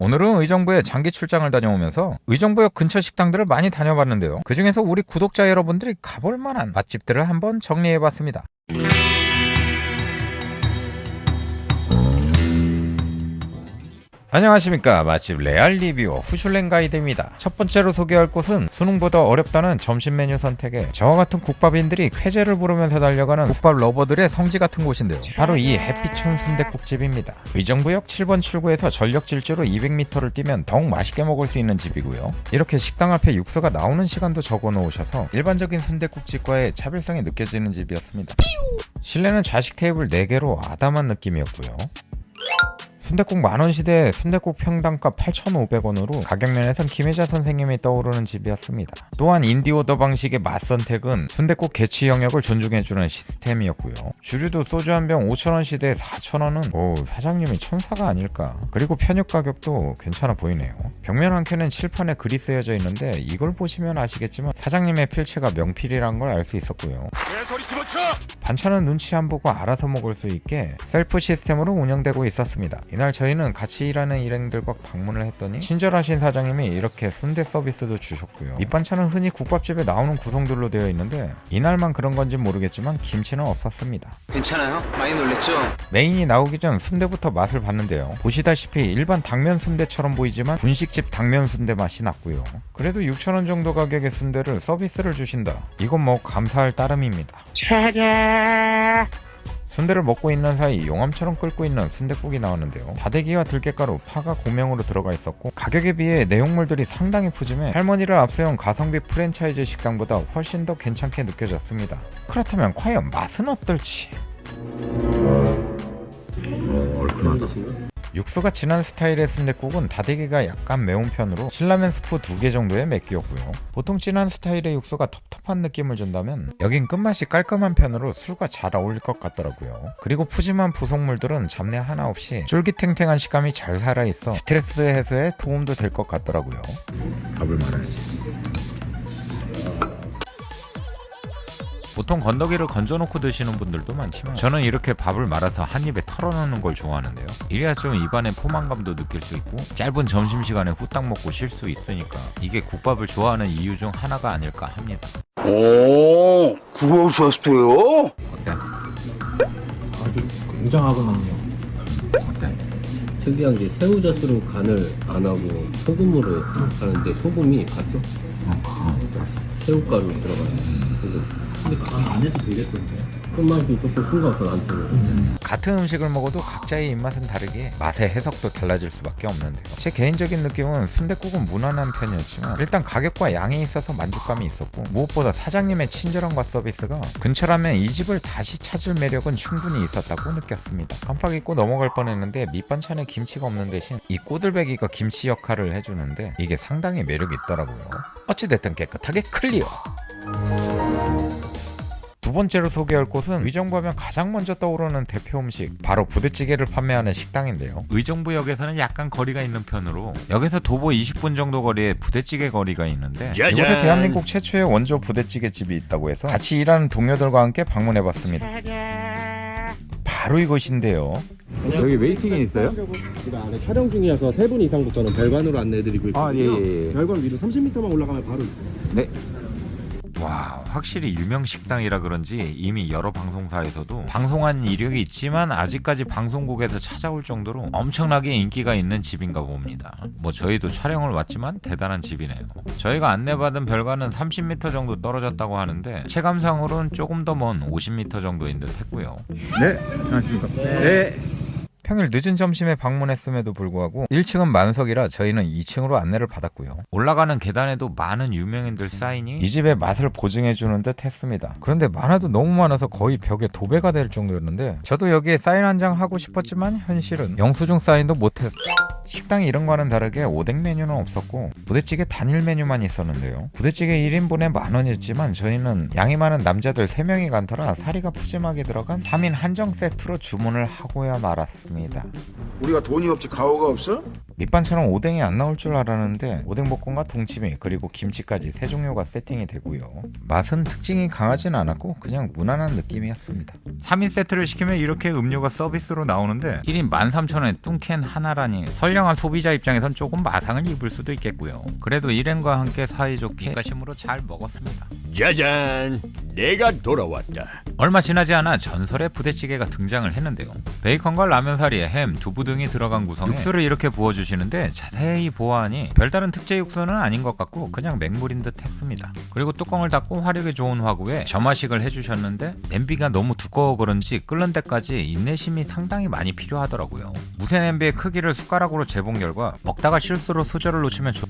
오늘은 의정부에 장기 출장을 다녀오면서 의정부역 근처 식당들을 많이 다녀봤는데요. 그중에서 우리 구독자 여러분들이 가볼 만한 맛집들을 한번 정리해봤습니다. 안녕하십니까. 맛집 레알 리뷰어 후슐랭 가이드입니다. 첫 번째로 소개할 곳은 수능보다 어렵다는 점심 메뉴 선택에 저와 같은 국밥인들이 쾌재를 부르면서 달려가는 국밥 러버들의 성지 같은 곳인데요. 바로 이 햇빛춘 순댓국집입니다. 의정부역 7번 출구에서 전력 질주로 200m를 뛰면 더욱 맛있게 먹을 수 있는 집이고요. 이렇게 식당 앞에 육수가 나오는 시간도 적어 놓으셔서 일반적인 순댓국집과의 차별성이 느껴지는 집이었습니다. 실내는 좌식 테이블 4개로 아담한 느낌이었고요 순댓국 만원 시대에 순댓국 평당가 8,500원으로 가격면에선 김혜자 선생님이 떠오르는 집이었습니다. 또한 인디오더 방식의 맛 선택은 순댓국 개취 영역을 존중해주는 시스템이었고요. 주류도 소주 한 병 5,000원 시대에 4,000원은 오 사장님이 천사가 아닐까. 그리고 편육 가격도 괜찮아 보이네요. 벽면 한 켠엔 칠판에 글이 쓰여져 있는데 이걸 보시면 아시겠지만 사장님의 필체가 명필이란 걸 알 수 있었고요. 반찬은 눈치 안 보고 알아서 먹을 수 있게 셀프 시스템으로 운영되고 있었습니다. 이날 저희는 같이 일하는 일행들과 방문을 했더니 친절하신 사장님이 이렇게 순대 서비스도 주셨고요. 밑반찬은 흔히 국밥집에 나오는 구성들로 되어 있는데 이날만 그런 건지 모르겠지만 김치는 없었습니다. 괜찮아요? 많이 놀랬죠? 메인이 나오기 전 순대부터 맛을 봤는데요. 보시다시피 일반 당면 순대처럼 보이지만 분식집 당면 순대 맛이 났고요. 그래도 6,000원 정도 가격의 순대를 서비스를 주신다. 이건 뭐 감사할 따름입니다. 순대를 먹고 있는 사이 용암처럼 끓고 있는 순대국이 나왔는데요. 다대기와 들깨가루, 파가 고명으로 들어가 있었고 가격에 비해 내용물들이 상당히 푸짐해 할머니를 앞세운 가성비 프랜차이즈 식당보다 훨씬 더 괜찮게 느껴졌습니다. 그렇다면 과연 맛은 어떨지? 육수가 진한 스타일의 순댓국은 다대기가 약간 매운 편으로 신라면 스프 두개 정도의 맵기였고요. 보통 진한 스타일의 육수가 텁텁한 느낌을 준다면 여긴 끝맛이 깔끔한 편으로 술과 잘 어울릴 것 같더라고요. 그리고 푸짐한 부속물들은 잡내 하나 없이 쫄깃탱탱한 식감이 잘 살아있어 스트레스 해소에 도움도 될 것 같더라고요. 밥을 말아야지. 보통 건더기를 건져놓고 드시는 분들도 많지만 저는 이렇게 밥을 말아서 한 입에 털어넣는 걸 좋아하는데요 이래야 좀 입안에 포만감도 느낄 수 있고 짧은 점심시간에 후딱 먹고 쉴 수 있으니까 이게 국밥을 좋아하는 이유 중 하나가 아닐까 합니다 오, 그러셨어요? 어때? 굉장하구만요. 어때? 특이한 게 새우젓으로 간을 안 하고 소금으로 하는데 소금이 봤어? 새우가루 들어가요. 그래서 근데 간안 해도 되겠던데. 끝맛이 조금 싱거워서 나한테는. 같은 음식을 먹어도 각자의 입맛은 다르게 맛의 해석도 달라질 수밖에 없는데요 제 개인적인 느낌은 순댓국은 무난한 편이었지만 일단 가격과 양에 있어서 만족감이 있었고 무엇보다 사장님의 친절함과 서비스가 근처라면 이 집을 다시 찾을 매력은 충분히 있었다고 느꼈습니다 깜빡 잊고 넘어갈 뻔했는데 밑반찬에 김치가 없는 대신 이 꼬들배기가 김치 역할을 해주는데 이게 상당히 매력이 있더라고요 어찌됐든 깨끗하게 clear 두 번째로 소개할 곳은 의정부 하면 가장 먼저 떠오르는 대표 음식 바로 부대찌개를 판매하는 식당인데요 의정부역에서는 약간 거리가 있는 편으로 역에서 도보 20분 정도 거리에 부대찌개 거리가 있는데 이곳에 대한민국 최초의 원조 부대찌개 집이 있다고 해서 같이 일하는 동료들과 함께 방문해봤습니다 바로 이곳인데요 여기 waiting이 있어요? 지금 안에 촬영 중이어서 세분 이상부터는 별관으로 안내해드리고 있고요. 아, 예, 예, 예. 별관 위로 30m만 올라가면 바로 있어요. 와 확실히 유명 식당이라 그런지 이미 여러 방송사에서도 방송한 이력이 있지만 아직까지 방송국에서 찾아올 정도로 엄청나게 인기가 있는 집인가 봅니다 뭐 저희도 촬영을 왔지만 대단한 집이네요 저희가 안내받은 별관은 30m 정도 떨어졌다고 하는데 체감상으로는 조금 더 먼 50m 정도인 듯 했고요 네, 안녕하십니까. 네. 평일 늦은 점심에 방문했음에도 불구하고 1층은 만석이라 저희는 2층으로 안내를 받았고요. 올라가는 계단에도 많은 유명인들 사인이 이 집의 맛을 보증해주는 듯 했습니다. 그런데 많아도 너무 많아서 거의 벽에 도배가 될 정도였는데 저도 여기에 사인 한 장 하고 싶었지만 현실은 영수증 사인도 못했어. 식당이 이런 거와는 다르게 오뎅 메뉴는 없었고 부대찌개 단일 메뉴만 있었는데요. 부대찌개 1인분에 만 원이었지만 저희는 양이 많은 남자들 3명이 간터라 사리가 푸짐하게 들어간 3인 한정 세트로 주문을 하고야 말았습니다. 우리가 돈이 없지 가오가 없어? 밑반찬은 오뎅이 안 나올 줄 알았는데 오뎅볶음과 동치미 그리고 김치까지 세 종류가 세팅이 되고요. 맛은 특징이 강하진 않았고 그냥 무난한 느낌이었습니다. 3인 세트를 시키면 이렇게 음료가 서비스로 나오는데 1인 13,000원에 뚱캔 하나라니 선량한 소비자 입장에선 조금 마상을 입을 수도 있겠고요. 그래도 일행과 함께 사이좋게 가심으로 잘 먹었습니다. 짜잔, 내가 돌아왔다. 얼마 지나지 않아 전설의 부대찌개가 등장을 했는데요. 베이컨과 라면 사리에 햄, 두부 등이 들어간 구성에 육수를 이렇게 부어주시 는데 자세히 보아하니 별다른 특제 육수는 아닌 것 같고 그냥 맹물인 듯 했습니다. 그리고 뚜껑을 닫고 화력이 좋은 화구에 점화식을 해주셨는데 냄비가 너무 두꺼워 그런지 끓는 데까지 인내심이 상당히 많이 필요하더라고요. 무쇠 냄비의 크기를 숟가락으로 재본 결과 먹다가 실수로 수저를 놓치면 조...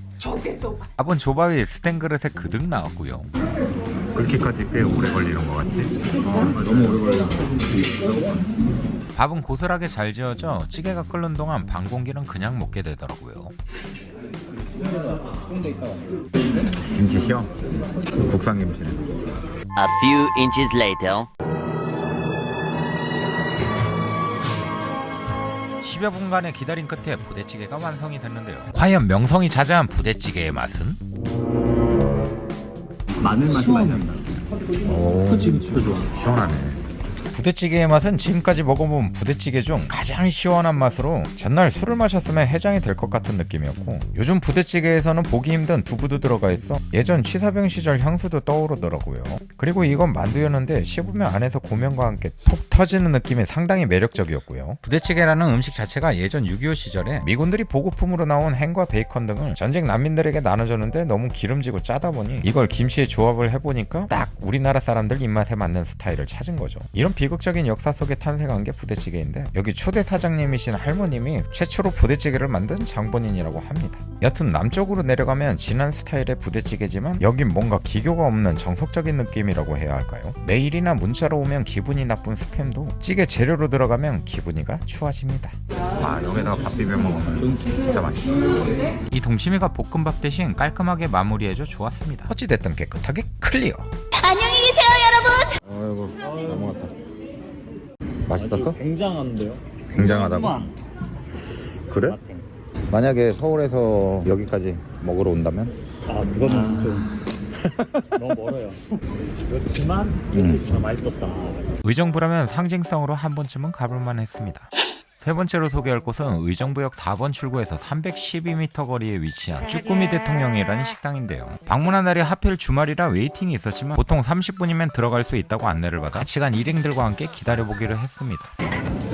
밥은 조밥이 스텐 그릇에 그득 나왔고요. 그렇게까지 꽤 오래 걸리는 것 같지? 너무 오래 걸려. 밥은 고슬하게 잘 지어져 찌개가 끓는 동안 반 공기는 그냥 먹게 되더라고요. 김치시요? 국산 김치네. A few inches later. 10여 분간의 기다림 끝에 부대찌개가 완성이 됐는데요. 과연 명성이 자자한 부대찌개의 맛은? 마늘 맛이 많이 난다. 그치 그치. 좋아. 시원하네. 부대찌개의 맛은 지금까지 먹어본 부대찌개 중 가장 시원한 맛으로 전날 술을 마셨으면 해장이 될 것 같은 느낌이었고 요즘 부대찌개에서는 보기 힘든 두부도 들어가 있어 예전 취사병 시절 향수도 떠오르더라고요. 그리고 이건 만두였는데 씹으면 안에서 고명과 함께 톡 터지는 느낌이 상당히 매력적이었고요. 부대찌개라는 음식 자체가 예전 6.25 시절에 미군들이 보급품으로 나온 햄과 베이컨 등을 전쟁 난민들에게 나눠줬는데 너무 기름지고 짜다 보니 이걸 김치에 조합을 해보니까 딱 우리나라 사람들 입맛에 맞는 스타일을 찾은 거죠. 이런 비 극적인 역사 속에 탄생한 게 부대찌개인데 여기 초대 사장님이신 할머님이 최초로 부대찌개를 만든 장본인이라고 합니다. 여튼 남쪽으로 내려가면 진한 스타일의 부대찌개지만 여긴 뭔가 기교가 없는 정석적인 느낌이라고 해야 할까요? 메일이나 문자로 오면 기분이 나쁜 스팸도 찌개 재료로 들어가면 기분이가 좋아집니다. 아 여기다가 밥 비벼 먹으면 진짜 맛있어. 이 동치미가 볶음밥 대신 깔끔하게 마무리해줘 좋았습니다. 어찌됐든 깨끗하게 clear. 안녕히 계세요, 여러분. 아이고 넘어갔다. 맛있었어? 굉장한데요? 굉장하다고. 그래? 만약에 서울에서 여기까지 먹으러 온다면? 아 그거는 좀 너무 멀어요. 그렇지만 정말 맛있었다. 의정부라면 상징성으로 한 번쯤은 가볼만 했습니다. 세 번째로 소개할 곳은 의정부역 4번 출구에서 312m 거리에 위치한 쭈꾸미 대통령이라는 식당인데요. 방문한 날이 하필 주말이라 웨이팅이 있었지만 보통 30분이면 들어갈 수 있다고 안내를 받아 같이 간 일행들과 함께 기다려보기로 했습니다.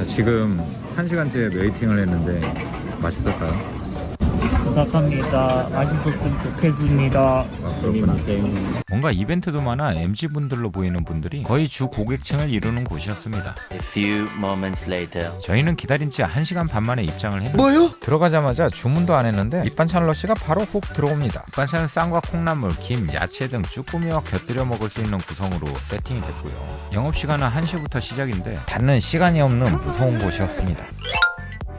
지금 1시간째 waiting을 했는데 맛있었다. 부탁합니다. 맛있었으면 좋겠습니다. 아, 그렇구나. 뭔가 이벤트도 많아 MZ분들로 보이는 분들이 거의 주 고객층을 이루는 곳이었습니다. A few moments later. 저희는 기다린 지 1시간 반 만에 입장을 했는데 뭐요? 들어가자마자 주문도 안 했는데 밑반찬 러시가 바로 훅 들어옵니다 밑반찬은 쌈과 콩나물, 김, 야채 등 쭈꾸미와 곁들여 먹을 수 있는 구성으로 세팅이 됐고요 영업시간은 1시부터 시작인데 닫는 시간이 없는 무서운 곳이었습니다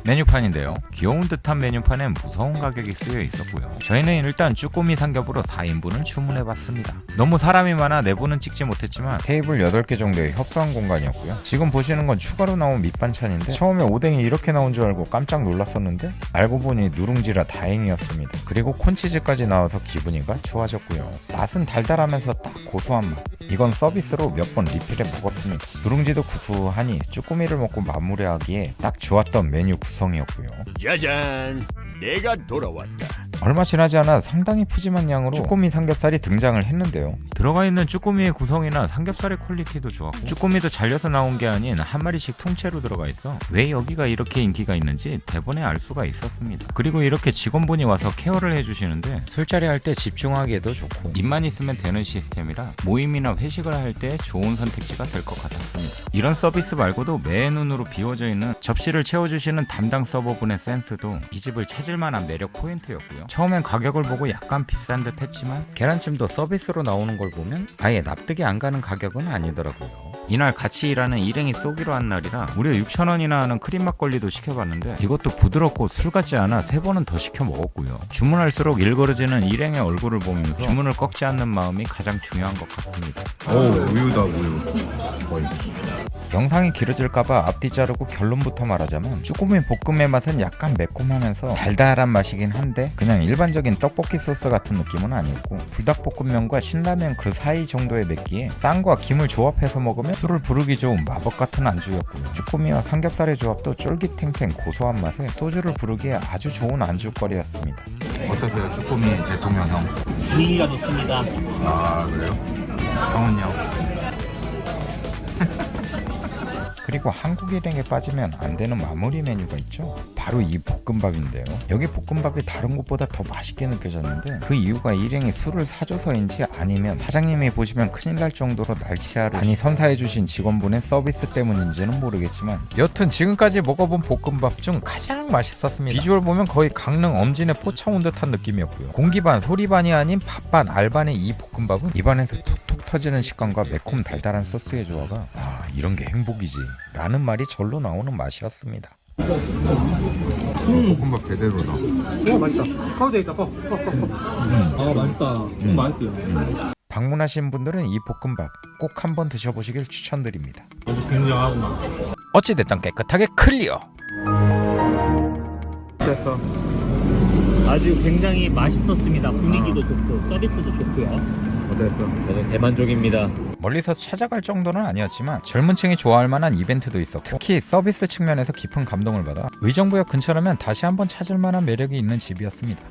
메뉴판인데요. 귀여운 듯한 메뉴판에 무서운 가격이 쓰여 있었고요. 저희는 일단 쭈꾸미 삼겹으로 4인분을 주문해봤습니다. 너무 사람이 많아 내부는 찍지 못했지만 테이블 8개 정도의 협소한 공간이었고요. 지금 보시는 건 추가로 나온 밑반찬인데 처음에 오뎅이 이렇게 나온 줄 알고 깜짝 놀랐었는데 알고 보니 누룽지라 다행이었습니다. 그리고 콘치즈까지 나와서 기분이가 좋아졌고요. 맛은 달달하면서 딱 고소한 맛. 이건 서비스로 몇 번 리필해 먹었습니다. 누룽지도 구수하니 쭈꾸미를 먹고 마무리하기에 딱 좋았던 메뉴 구성이었고요. 짜잔, 내가 돌아왔다. 얼마 지나지 않아 상당히 푸짐한 양으로 쭈꾸미 삼겹살이 등장을 했는데요. 들어가 있는 쭈꾸미의 구성이나 삼겹살의 quality도 좋았고 쭈꾸미도 잘려서 나온 게 아닌 한 마리씩 통째로 들어가 있어 왜 여기가 이렇게 인기가 있는지 대번에 알 수가 있었습니다. 그리고 이렇게 직원분이 와서 care를 해주시는데 술자리 할 때 집중하기에도 좋고 입만 있으면 되는 시스템이라 모임이나 회식을 할 때 좋은 선택지가 될 것 같았습니다. 이런 서비스 말고도 매 눈으로 비워져 있는 접시를 채워주시는 담당 서버분의 센스도 이 집을 찾을 만한 매력 포인트였고요. 처음엔 가격을 보고 약간 비싼 듯 했지만 계란찜도 서비스로 나오는 걸 보면 아예 납득이 안 가는 가격은 아니더라고요. 이날 같이 일하는 일행이 쏘기로 한 날이라 무려 6,000원이나 하는 크림 막걸리도 시켜봤는데 이것도 부드럽고 술 같지 않아 세 번은 더 시켜 먹었고요. 주문할수록 일그러지는 일행의 얼굴을 보면서 주문을 꺾지 않는 마음이 가장 중요한 것 같습니다. 오 우유다 우유. 거의. 영상이 길어질까봐 앞뒤 자르고 결론부터 말하자면 쭈꾸미 볶음의 맛은 약간 매콤하면서 달달한 맛이긴 한데 그냥 일반적인 떡볶이 소스 같은 느낌은 아니었고 불닭볶음면과 신라면 그 사이 정도의 맵기에 쌈과 김을 조합해서 먹으면 술을 부르기 좋은 마법 같은 안주였고요 쭈꾸미와 삼겹살의 조합도 쫄깃탱탱 고소한 맛에 소주를 부르기에 아주 좋은 안주거리였습니다 어떠세요 쭈꾸미 대통령 형? 분위기가 좋습니다. 아 그래요? 형은요? 그리고 한국 일행에 빠지면 안 되는 마무리 메뉴가 있죠. 바로 이 볶음밥인데요. 여기 볶음밥이 다른 곳보다 더 맛있게 느껴졌는데 그 이유가 일행이 술을 사줘서인지 아니면 사장님이 보시면 큰일 날 정도로 날치알을 많이 선사해주신 직원분의 서비스 때문인지는 모르겠지만 여튼 지금까지 먹어본 볶음밥 중 가장 맛있었습니다. 비주얼 보면 거의 강릉 엄진에 포차온 듯한 느낌이었고요. 공기 반 소리 반이 아닌 밥 반 알 반의 이 볶음밥은 입안에서 톡톡 터지는 식감과 매콤 달달한 소스의 조화가 아 이런 게 행복이지 라는 말이 절로 나오는 맛이었습니다. 볶음밥 제대로다. 아 맛있다. 좀 맛있어요. 방문하신 분들은 이 볶음밥 꼭 한번 드셔보시길 추천드립니다. 아주 굉장하구만. 어찌됐든 깨끗하게 클리어! 됐어. 아주 굉장히 맛있었습니다. 분위기도 좋고 서비스도 좋고요. 어땠어? 저는 대만족입니다. 멀리서 찾아갈 정도는 아니었지만 젊은 층이 좋아할 만한 이벤트도 있었고 특히 서비스 측면에서 깊은 감동을 받아 의정부역 근처라면 다시 한번 찾을 만한 매력이 있는 집이었습니다.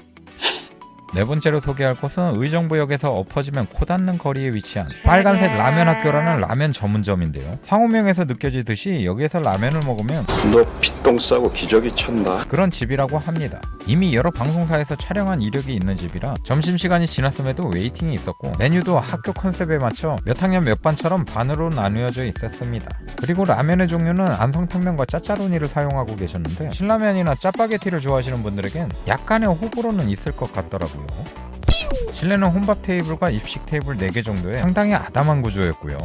네 번째로 소개할 곳은 의정부역에서 엎어지면 코 닿는 거리에 위치한 빨간색 라면 학교라는 라면 전문점인데요. 상호명에서 느껴지듯이 여기에서 라면을 먹으면 너 피똥 싸고 기저귀 찬다. 그런 집이라고 합니다. 이미 여러 방송사에서 촬영한 이력이 있는 집이라 점심시간이 지났음에도 waiting이 있었고 메뉴도 학교 컨셉에 맞춰 몇 학년 몇 반처럼 반으로 나누어져 있었습니다. 그리고 라면의 종류는 안성탕면과 짜짜로니를 사용하고 계셨는데 신라면이나 짜파게티를 좋아하시는 분들에겐 약간의 호불호는 있을 것 같더라고요. 실내는 혼밥 테이블과 입식 테이블 4개 정도의 상당히 아담한 구조였고요.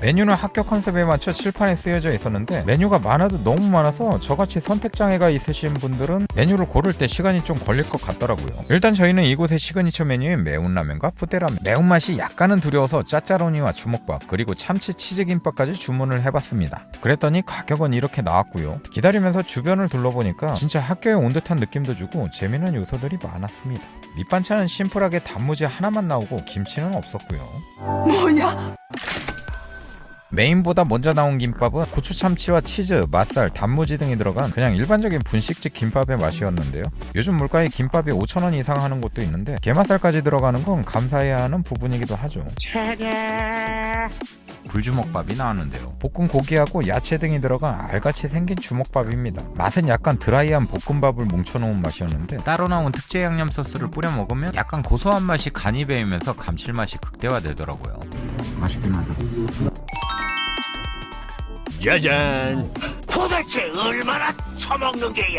메뉴는 학교 컨셉에 맞춰 칠판에 쓰여져 있었는데 메뉴가 많아도 너무 많아서 저같이 선택장애가 있으신 분들은 메뉴를 고를 때 시간이 좀 걸릴 것 같더라고요. 일단 저희는 이곳의 시그니처 메뉴인 매운 라면과 부대라면. 매운맛이 약간은 두려워서 짜짜로니와 주먹밥 그리고 참치 치즈김밥까지 주문을 해봤습니다. 그랬더니 가격은 이렇게 나왔고요. 기다리면서 주변을 둘러보니까 진짜 학교에 온 듯한 느낌도 주고 재미난 요소들이 많았습니다. 밑반찬은 심플하게 단무지 하나만 나오고 김치는 없었고요 메인보다 먼저 나온 김밥은 고추 참치와 치즈, 맛살, 단무지 등이 들어간 그냥 일반적인 분식집 김밥의 맛이었는데요. 요즘 물가에 김밥이 5,000원 이상 하는 곳도 있는데 게맛살까지 들어가는 건 감사해야 하는 부분이기도 하죠. 불주먹밥이 나왔는데요. 볶은 고기하고 야채 등이 들어간 알같이 생긴 주먹밥입니다. 맛은 약간 드라이한 볶음밥을 뭉쳐놓은 맛이었는데 따로 나온 특제 양념 소스를 뿌려 먹으면 약간 고소한 맛이 간이 배이면서 감칠맛이 극대화되더라고요. 맛있긴 하다. 짜잔.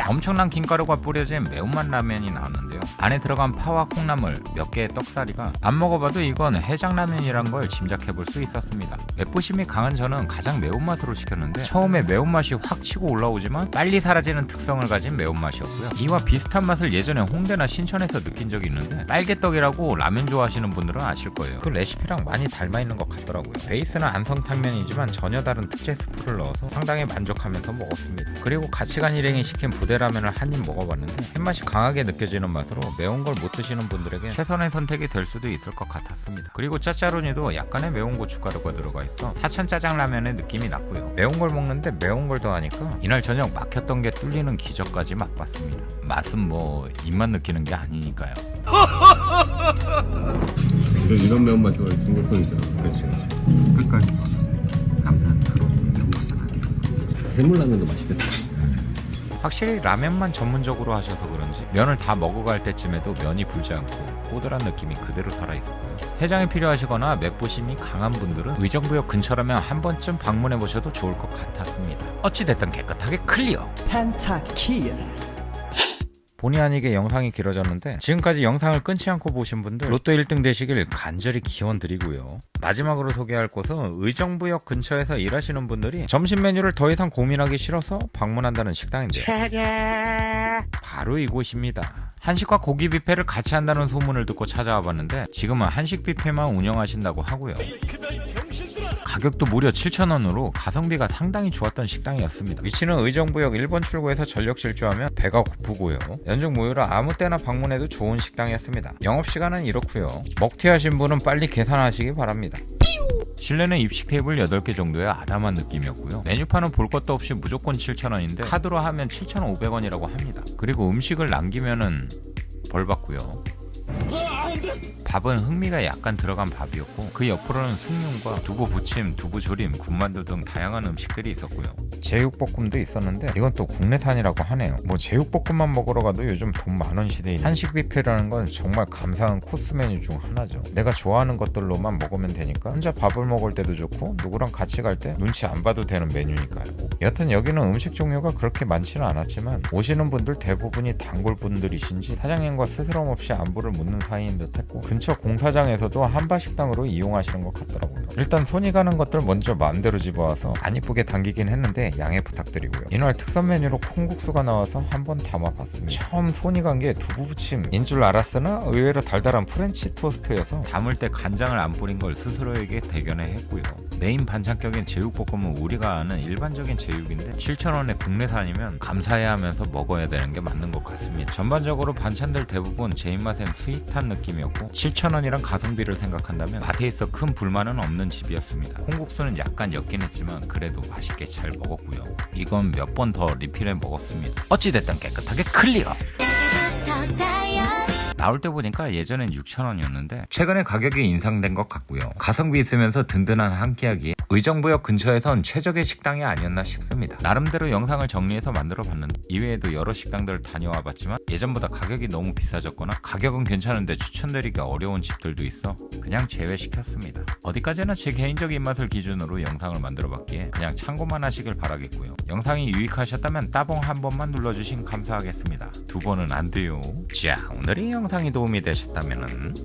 엄청난 김가루가 뿌려진 매운맛 라면이 나왔는데요. 안에 들어간 파와 콩나물, 몇 개의 떡사리가 안 먹어봐도 이건 해장라면이란 걸 짐작해볼 수 있었습니다. 맵부심이 강한 저는 가장 매운맛으로 시켰는데 처음에 매운맛이 확 치고 올라오지만 빨리 사라지는 특성을 가진 매운맛이었고요. 이와 비슷한 맛을 예전에 홍대나 신천에서 느낀 적이 있는데 빨개떡이라고 라면 좋아하시는 분들은 아실 거예요. 그 레시피랑 많이 닮아있는 것 같더라고요. 베이스는 안성탕면이지만 전혀 다른 특제 스프를 넣어서 상당히 만족하면서 먹었습니다. 그리고 같이 간 일행이 시킨 부대라면을 한 입 먹어봤는데 햇맛이 강하게 느껴지는 맛으로 매운 걸 못 드시는 분들에게 최선의 선택이 될 수도 있을 것 같았습니다. 그리고 짜짜로니도 약간의 매운 고춧가루가 들어가 있어 사천 짜장라면의 느낌이 났고요. 매운 걸 먹는데 매운 걸 더하니까 이날 저녁 막혔던 게 뚫리는 기적까지 맛봤습니다. 맛은 뭐 입만 느끼는 게 아니니까요. 이런 매운맛 좋아해 중국성이죠. 그렇지 그렇지. 끝까지 남편 프로 매운맛 해물라면도 맛있겠다. 확실히 라면만 전문적으로 하셔서 그런지 면을 다 먹어갈 때쯤에도 면이 불지 않고 꼬들한 느낌이 그대로 살아있었고요. 해장이 필요하시거나 맵부심이 강한 분들은 의정부역 근처라면 한 번쯤 방문해 보셔도 좋을 것 같았습니다. 어찌됐든 깨끗하게 clear. 본의 아니게 영상이 길어졌는데 지금까지 영상을 끊지 않고 보신 분들 로또 1등 되시길 간절히 기원드리고요. 마지막으로 소개할 곳은 의정부역 근처에서 일하시는 분들이 점심 메뉴를 더 이상 고민하기 싫어서 방문한다는 식당인데요. 바로 이곳입니다. 한식과 고기 뷔페를 같이 한다는 소문을 듣고 찾아와 봤는데 지금은 한식 뷔페만 운영하신다고 하고요. 가격도 무려 7,000원으로 가성비가 상당히 좋았던 식당이었습니다. 위치는 의정부역 1번 출구에서 전력 질주하면 배가 고프고요. 연중 무휴라 아무 때나 방문해도 좋은 식당이었습니다. 영업시간은 이렇고요. 먹튀하신 분은 빨리 계산하시기 바랍니다. 실내는 입식 테이블 8개 정도의 아담한 느낌이었고요. 메뉴판은 볼 것도 없이 무조건 7,000원인데 카드로 하면 7,500원이라고 합니다. 그리고 음식을 남기면은 벌 받고요. 밥은 흥미가 약간 들어간 밥이었고 그 옆으로는 숭늉과 두부 부침, 두부 조림, 군만두 등 다양한 음식들이 있었고요. 제육볶음도 있었는데 이건 또 국내산이라고 하네요. 뭐 제육볶음만 먹으러 가도 요즘 돈 많은 시대인 한식 뷔페라는 건 정말 감사한 코스 메뉴 중 하나죠. 내가 좋아하는 것들로만 먹으면 되니까 혼자 밥을 먹을 때도 좋고 누구랑 같이 갈 때 눈치 안 봐도 되는 메뉴니까요. 여튼 여기는 음식 종류가 그렇게 많지는 않았지만 오시는 분들 대부분이 단골 분들이신지 사장님과 스스럼 없이 안부를 묻는 사이인 듯 했고 근처 공사장에서도 한바식당으로 이용하시는 것 같더라고요. 일단 손이 가는 것들 먼저 마음대로 집어와서 안 이쁘게 당기긴 했는데 양해 부탁드리고요. 이날 특선 메뉴로 콩국수가 나와서 한번 담아봤습니다. 처음 손이 간 게 두부부침인 줄 알았으나 의외로 달달한 프렌치 토스트여서 담을 때 간장을 안 뿌린 걸 스스로에게 대견해 했고요. 메인 반찬격인 제육볶음은 우리가 아는 일반적인 제육인데 7,000원에 국내산이면 감사해야 하면서 먹어야 되는 게 맞는 것 같습니다. 전반적으로 반찬들 대부분 제 입맛엔 sweet한 느낌이었고 7,000원이란 가성비를 생각한다면 맛에 있어 큰 불만은 없는 집이었습니다. 콩국수는 약간 옅긴 했지만 그래도 맛있게 잘 먹었고요. 이건 몇 번 더 리필해 먹었습니다. 어찌됐든 깨끗하게 clear! 나올 때 보니까 예전엔 6,000원이었는데 최근에 가격이 인상된 것 같고요. 가성비 있으면서 든든한 한 끼하기에 의정부역 근처에선 최적의 식당이 아니었나 싶습니다. 나름대로 영상을 정리해서 만들어 봤는데 이외에도 여러 식당들을 다녀와 봤지만 예전보다 가격이 너무 비싸졌거나 가격은 괜찮은데 추천드리기 어려운 집들도 있어 그냥 제외시켰습니다. 어디까지나 제 개인적인 입맛을 기준으로 영상을 만들어 봤기에 그냥 참고만 하시길 바라겠고요. 영상이 유익하셨다면 따봉 한 번만 눌러주신 감사하겠습니다. 두 번은 안 돼요. 자 오늘의 영상이 도움이 되셨다면